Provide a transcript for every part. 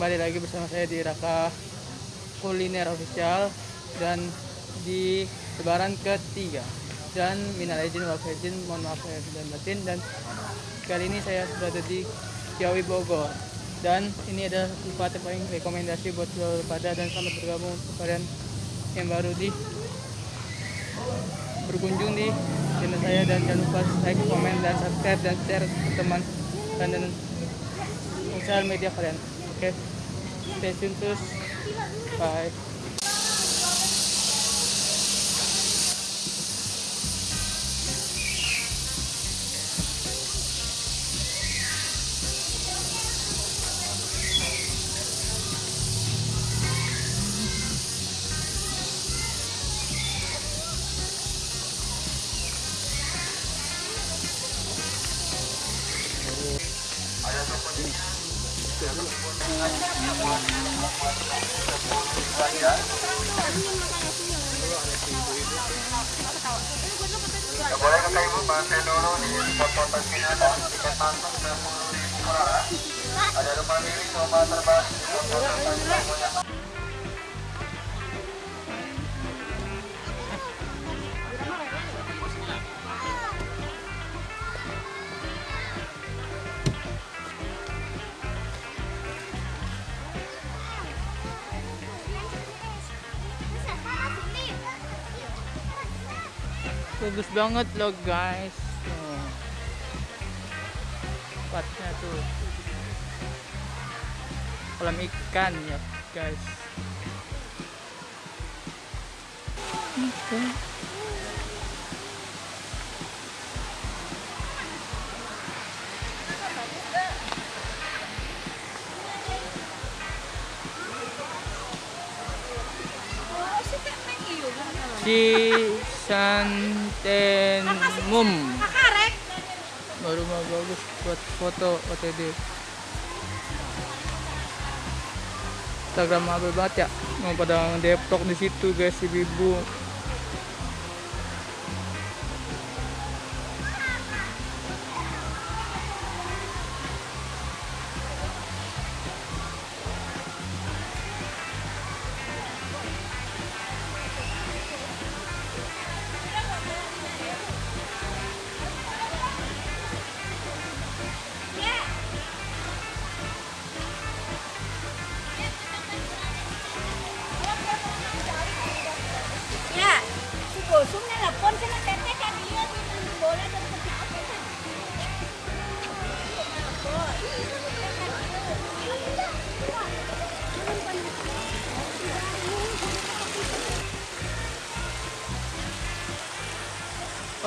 kembali lagi bersama saya di Raka Kuliner Official dan di lebaran ketiga. Dan minal izin wal faizin mohon maaf saya dan batin dan kali ini saya berada di Ciawi Bogor. Dan ini adalah tempat yang paling rekomendasi buat seluruh pada dan selamat bergabung untuk kalian yang baru di berkunjung di channel saya. Dan jangan lupa like, komen, dan subscribe dan share ke teman dan, dan sosial media kalian okay? stay tune terus bye Ya boleh kakak ibu bantu dulu di spot-spotan sini ada tiket masuk dan ribu per. Ada rumah mini coba terbang di spot-spotan semuanya. Bagus banget loh guys. Tuh. tempatnya tuh. Kolam ikan ya guys Oke. Cisantenmum baru mah bagus buat foto OTD Instagram apa banget ya mau pada Depok di situ guys ibu-ibu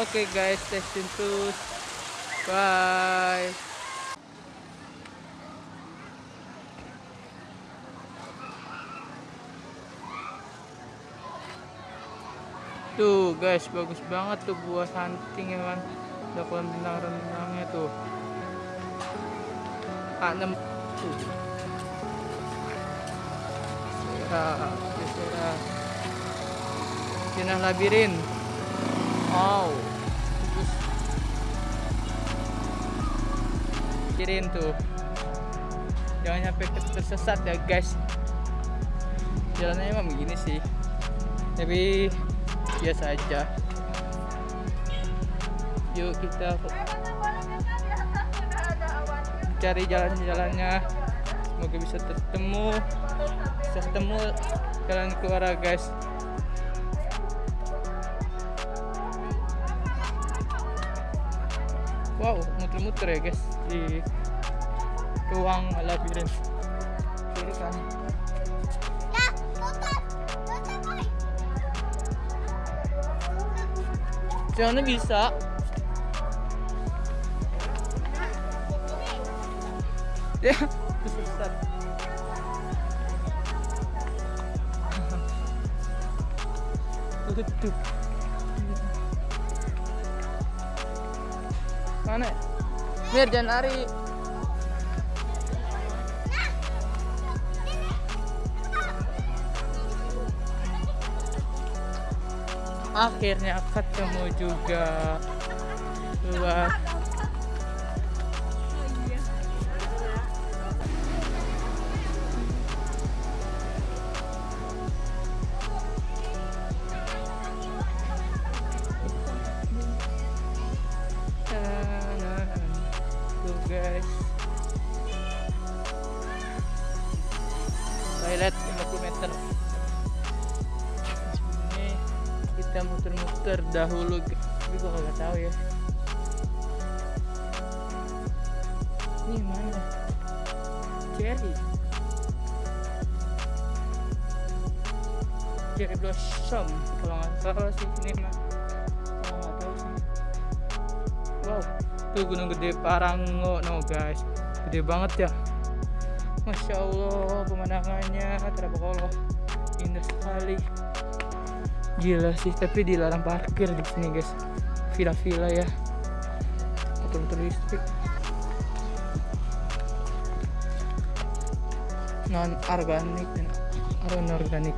Oke guys, stay tune terus. Bye. Tuh guys, bagus banget tuh buah santing ya kan. Ada kolam renang-renangnya tuh. A6 tuh. Sera, sera. Jenah labirin. Wow. Kirin tuh. Jangan sampai tersesat ya guys. Jalannya emang begini sih. Tapi biasa aja. Yuk kita cari jalan-jalannya. Semoga bisa ketemu. Bisa ketemu jalan keluar guys. Wow, muter-muter ya guys di ruang labirin. Kiri kan. Jangan bisa. Ya, susah. Tutup. Mana? Mir jangan lari. Akhirnya ketemu juga. Wah. Terdahulu tapi gua kagak tahu ya. Ini mana? Cherry cherry blossom kalau nggak salah sih ini mah. Kalau nggak tahu sih. Wow tuh gunung gede Parango. No guys. Gede banget ya. Masya Allah pemandangannya terbakolok indah sekali gila sih tapi dilarang parkir di sini guys. Villa-villa ya. Motor-motor listrik non organik dan anorganik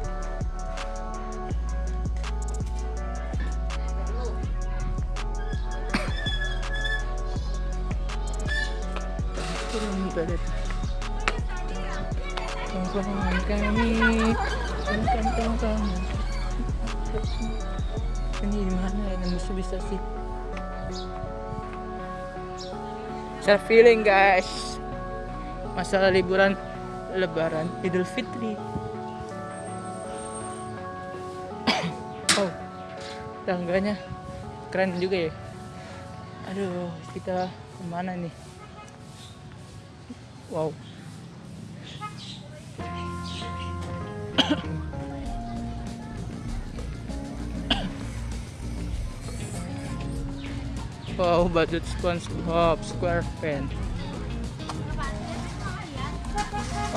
toilet tongkrongan kami tongkrong tongkrong ini di mana ya? Bisa bisa sih. Self feeling guys. Masalah liburan lebaran idul fitri. Oh tangganya keren juga ya. Aduh kita ke mana nih? Wow wow budget SpongeBob SquarePants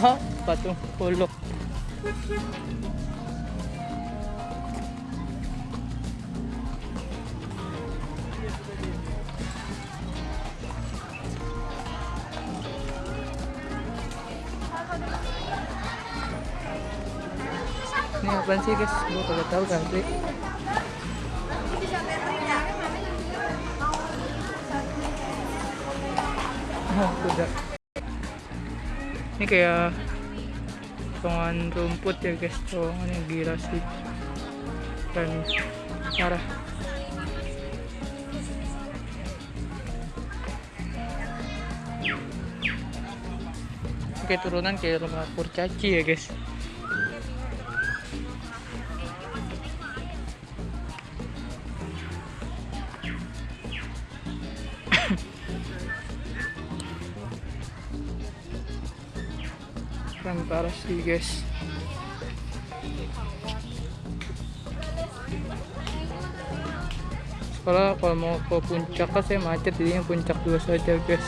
oh patung huluk ini apaan sih guys? Gue kagak tahu country ini kayak potongan rumput ya guys. Potongannya gila sih. Dan parah. Kayak turunan kayak rumah kurcaci ya guys parah sih guys. Sekolah kalau mau ke puncak kan saya macet jadinya puncak dua saja guys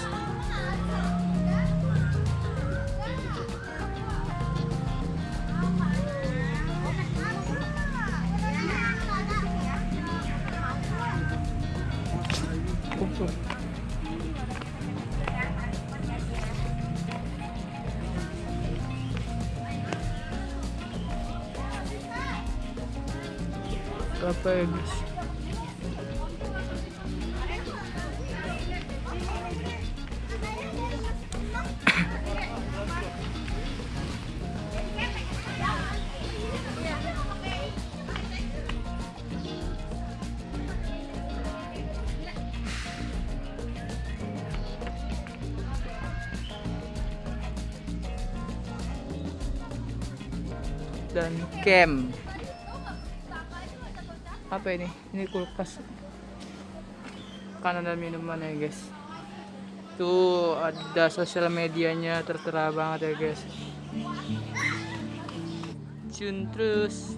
apa ya guys dan camp apa ini? Ini kulkas. Kanan dan minuman ya guys? Tuh ada sosial medianya tertera banget ya guys. Tune terus.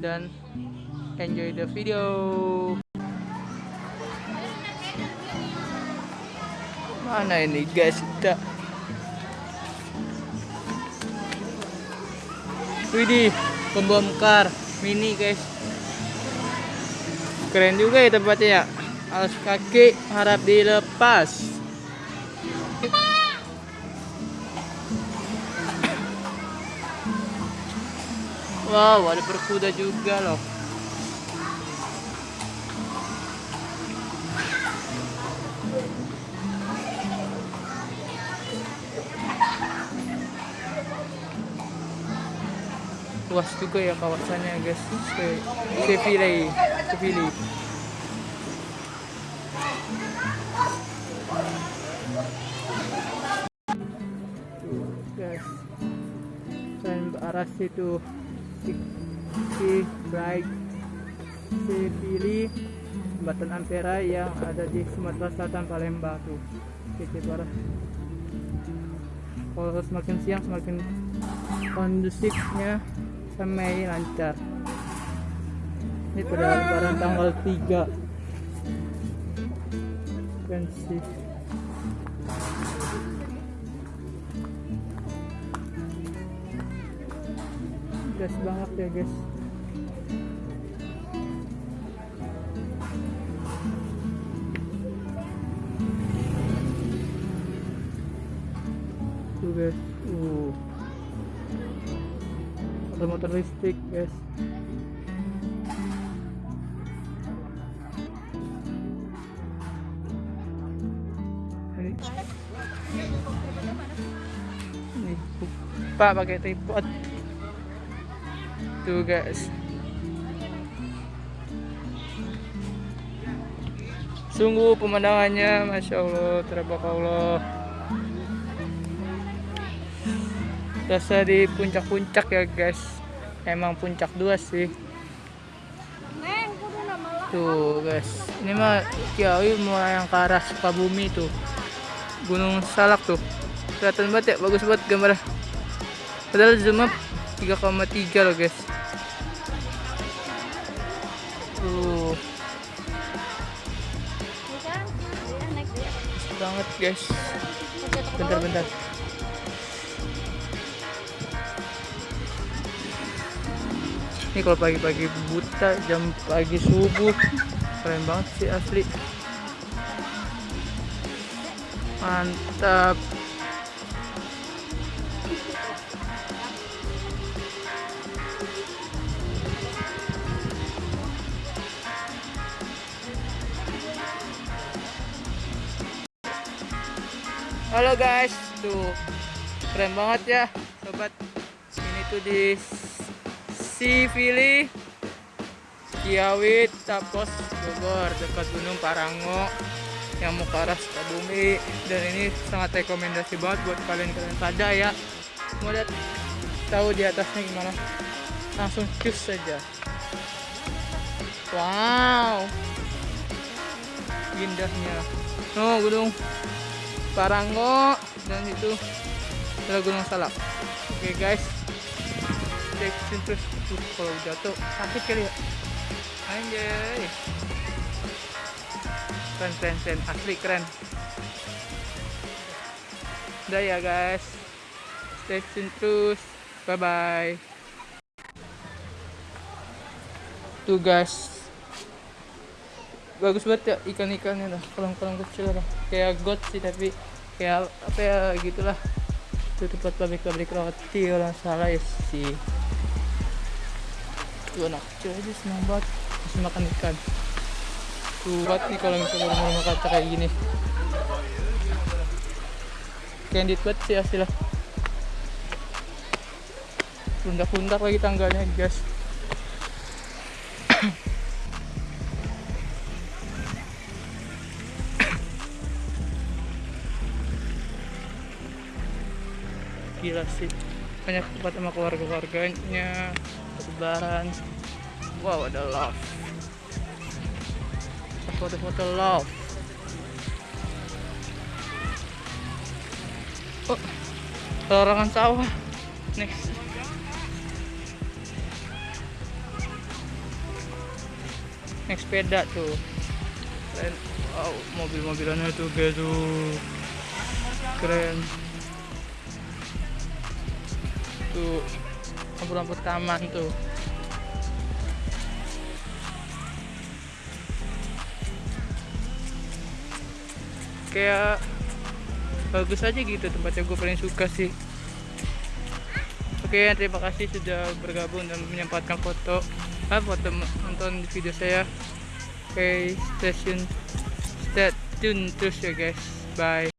Dan enjoy the video. Mana ini guys? Kita Widih, pembongkar mini guys. Keren juga ya tempatnya ya. Alas kaki harap dilepas. Wow, ada berkuda juga loh. Luas juga ya kawasannya guys Se Seville Seville guys dan arah situ. Si, bright Sipili jembatan Ampera yang ada di Sumatera Selatan Palembang tuh. Kece parah kalau semakin siang semakin kondusifnya sampai lancar. Ini pada lebaran tanggal 3 kan sih. Gas banget ya guys listrik guys. Ini ini pak pakai tripod. Tuh guys. Sungguh pemandangannya masya allah teribakallah Rasa di puncak-puncak ya guys emang puncak dua sih. Tuh guys. Ini mah Kiawi mulai yang ke arah Sukabumi tuh. Gunung Salak tuh. Kelihatan banget ya bagus banget gambarnya. Padahal zoom up 3,3 loh guys. Tuh. Naik dia. bagus banget guys. Bentar-bentar ini kalau pagi-pagi buta jam pagi subuh. Keren banget sih asli. Mantap. Halo guys, tuh keren banget ya, sobat. Ini tuh di Sivili, Kiawit, Tapos, Bogor, dekat Gunung Parango yang mau ke arah Sukabumi. Dan ini sangat rekomendasi banget buat kalian-kalian pada ya. Mau lihat tahu di atasnya gimana? Langsung cus saja. Wow, indahnya. Oh, gunung Parango dan itu adalah Gunung Salak. Oke guys, tune terus. Tuh, kalau jatuh sakit kali ya. Anjay. Keren, keren, keren. Asli keren. Udah ya guys. Stay tune terus. Bye bye. Tuh guys, bagus banget ya ikan-ikannya dah kolam-kolam kecil lah kayak got sih tapi kayak apa ya gitulah itu tempat pabrik-pabrik roti nggak salah ya sih tuh anak kecil aja senang banget masih makan ikan tuh nih kalau misalnya rumah kaca kayak gini candid banget sih asli lah pundak-pundak lagi tangganya guys gila sih. Banyak tempat sama keluarga-keluarganya lebaran wow ada love. Foto-foto love. Oh larangan sawah. Next naik sepeda tuh. Keren. Wow mobil-mobilannya tuh guys tuh. Keren. Tuh lampu-lampu taman tuh kayak bagus aja gitu tempatnya gue paling suka sih. Oke terima kasih sudah bergabung dan menyempatkan foto ah, foto nonton video saya. Oke stay tune stay tune terus ya guys. Bye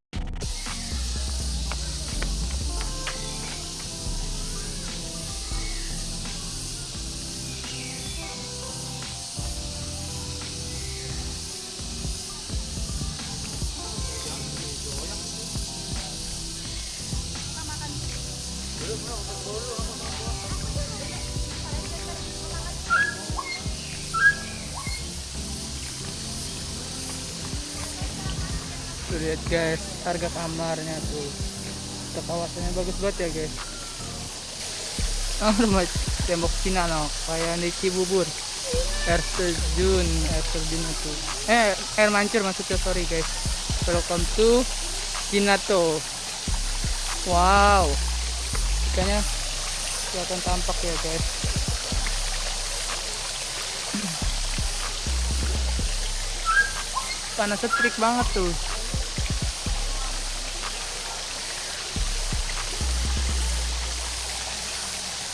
guys, harga kamarnya tuh. Tuh, kawasannya bagus banget ya guys. Oh, rumah tembok Cina no, kayak di Cibubur. Air terjun, air terjun itu. Eh, air mancur maksudnya sorry guys. Welcome to Cinato. Wow, ikannya kelihatan tampak ya guys. Panas setrik banget tuh.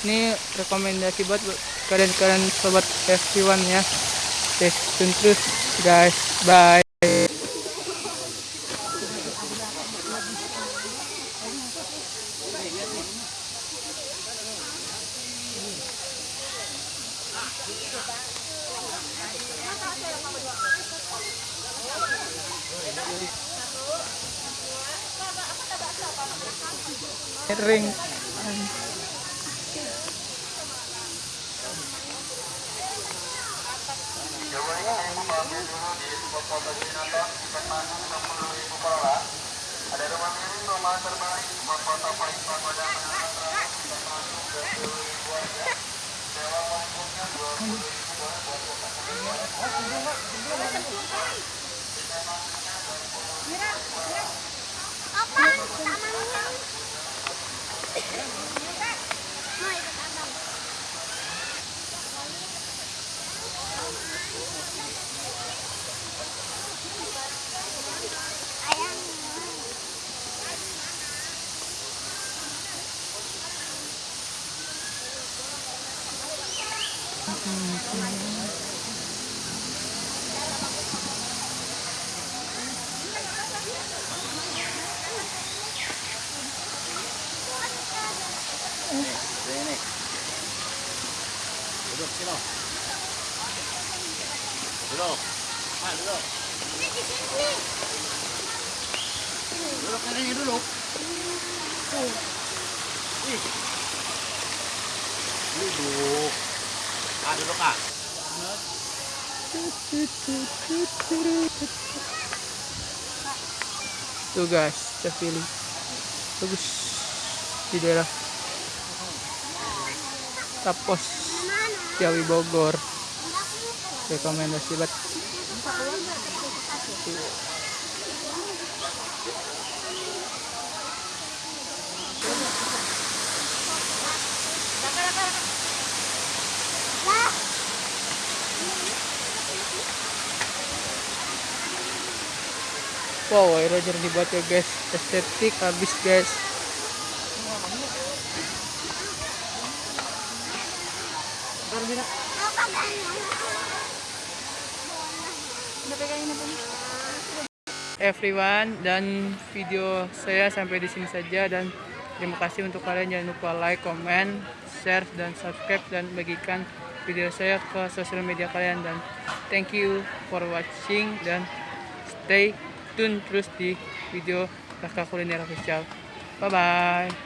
Ini rekomendasi buat kalian-kalian sobat F1 ya. Tune terus guys. Bye. Ring. Coba ini ibu mampir dulu di spot foto Cinaton, tiket masuk 60.000 per orang. Ada rumah rumah terbaik, foto paling pagoda menara terakhir, tiket masuk 20.000 aja. Sewa pangkungnya 20.000 buat buat Apaan? Tamannya. Mau Ini di sini. Duduk katanya dulu. Ih. Duduk. Ah, ah. Tuh guys, terpilih. Bagus di daerah Tapos Jawi Bogor. Rekomendasi buat Wow, Roger dibuat ya guys, estetik habis guys. Everyone dan video saya sampai di sini saja dan terima kasih untuk kalian. Jangan lupa like, comment, share dan subscribe dan bagikan video saya ke sosial media kalian. Dan thank you for watching dan stay tune terus di video Kakak Kuliner Official. Bye bye.